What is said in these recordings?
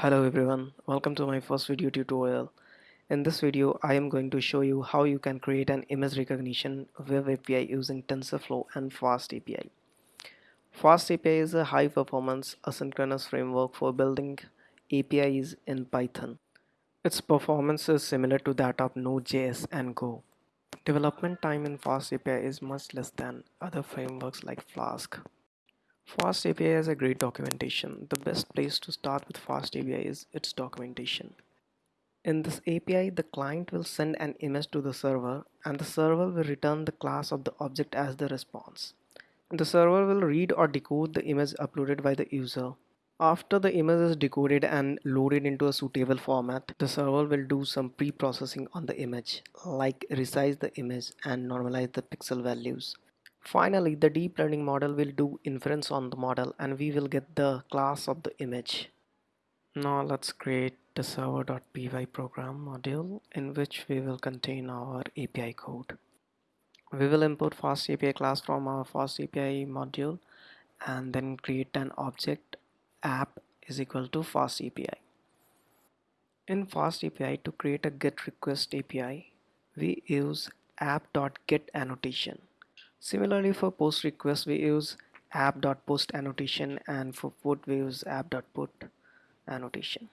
Hello everyone, welcome to my first video tutorial. In this video, I am going to show you how you can create an image recognition web API using TensorFlow and Fast API. Fast API is a high performance asynchronous framework for building APIs in Python. Its performance is similar to that of Node.js and Go. Development time in Fast API is much less than other frameworks like Flask. Fast API has a great documentation. The best place to start with FastAPI is its documentation. In this API, the client will send an image to the server and the server will return the class of the object as the response. The server will read or decode the image uploaded by the user. After the image is decoded and loaded into a suitable format, the server will do some pre-processing on the image, like resize the image and normalize the pixel values. Finally, the deep learning model will do inference on the model and we will get the class of the image. Now let's create the server.py program module in which we will contain our API code. We will import fast API class from our fast API module and then create an object app is equal to fast API. In fast API to create a get request API, we use app.get annotation Similarly for post request we use app.post annotation and for put we use app.put annotation.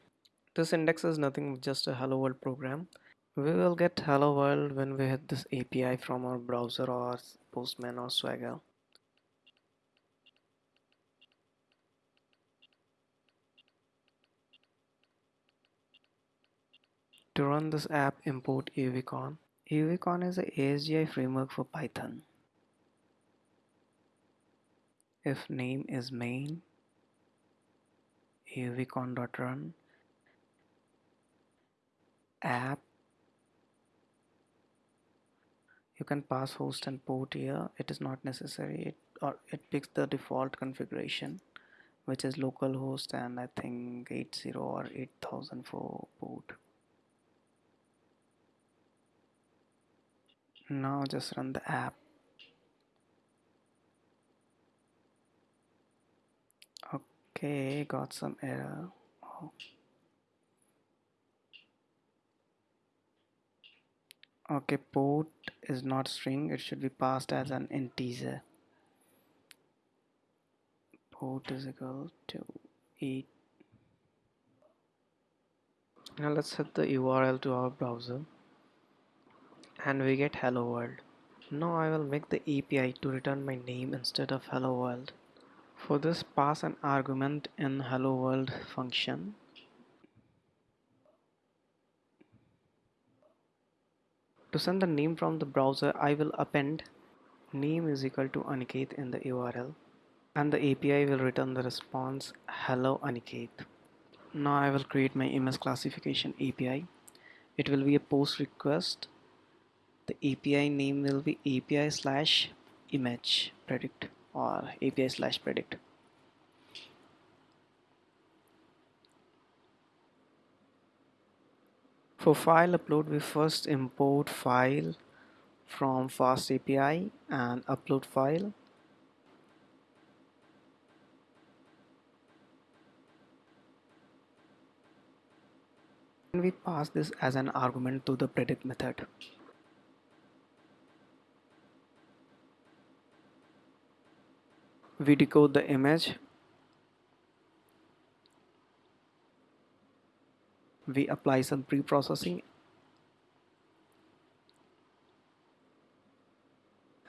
This index is nothing but just a hello world program. We will get hello world when we hit this API from our browser or postman or swagger. To run this app import Uvicorn. Uvicorn is a ASGI framework for Python if name is main uvicorn.run app. You can pass host and port here. It is not necessary. It, or it picks the default configuration which is localhost and I think 80 or 8000 for port. Now just run the app okay got some error oh. okay port is not string. It should be passed as an integer. Port is equal to 8 now let's set the URL to our browser. And we get hello world. Now I will make the API to return my name instead of hello world for this pass an argument in hello world function. To send the name from the browser I will append name is equal to Aniket in the URL and the API will return the response hello Aniket. Now I will create my image classification API. It will be a post request. The API name will be API slash image predict or API slash predict. For file upload, we first import file from fast API and upload file. And we pass this as an argument to the predict method. We decode the image. We apply some pre-processing.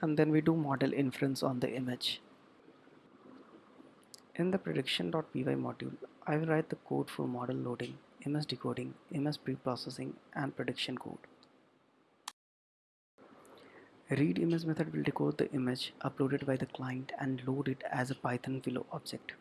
And then we do model inference on the image. In the prediction.py module I will write the code for model loading image decoding image pre-processing and prediction code Read image method will decode the image uploaded by the client and load it as a Python Pillow object.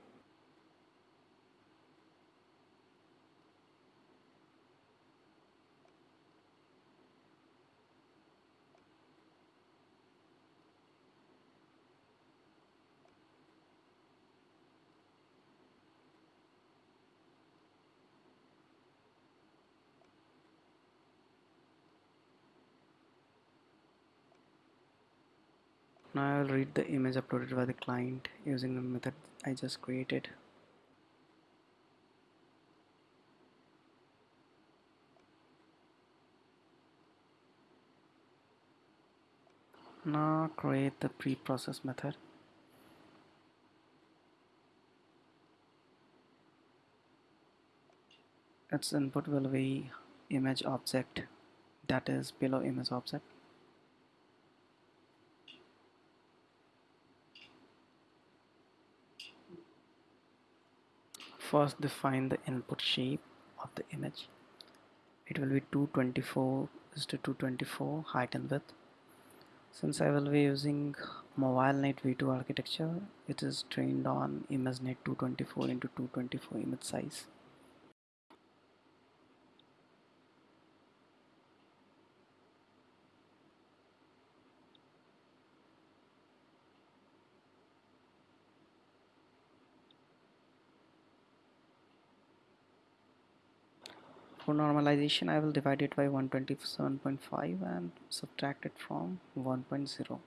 now I'll read the image uploaded by the client using the method I just created. Now create the pre-process method. Its input will be image object that is Pillow image object. First define the input shape of the image. It will be 224 is to 224 height and width. Since I will be using MobileNet v2 architecture it is trained on ImageNet 224 into 224 image size For normalization, I will divide it by 127.5 and subtract it from 1.0.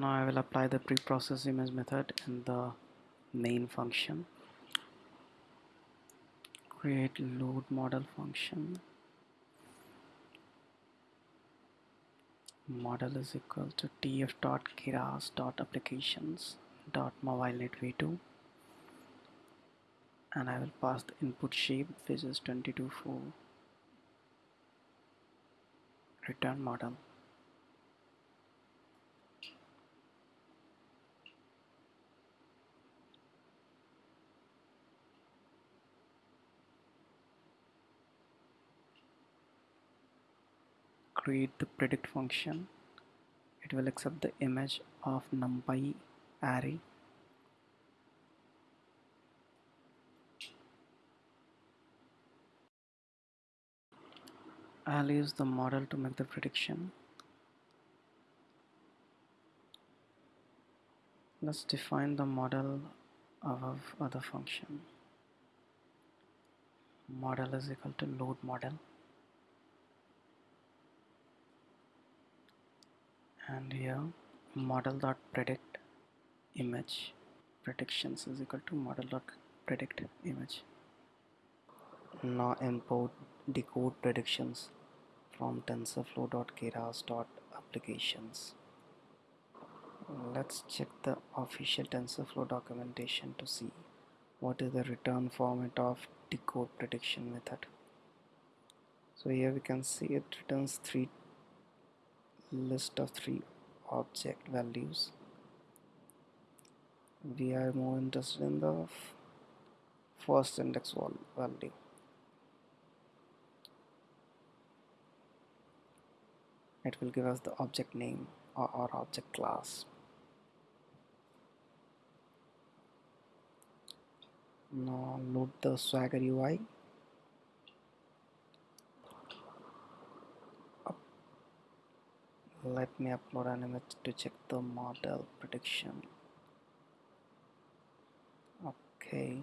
now I will apply the pre-process image method in the main function. Create load model function. Model is equal to tf dot keras dot applications dot mobilenet v2 and I will pass the input shape which is 22 for return model create the predict function. It will accept the image of numpy array. I'll use the model to make the prediction. Let's define the model of other function. Model is equal to load model and here model dot predict image predictions is equal to model dot predict image. Now import decode predictions from tensorflow keras dot applications let's check the official tensorflow documentation to see what is the return format of decode prediction method. So here we can see it returns three list of three object values. We are more interested in the first index value. It will give us the object name or, object class. Now load the swagger UI let me upload an image to check the model prediction. Okay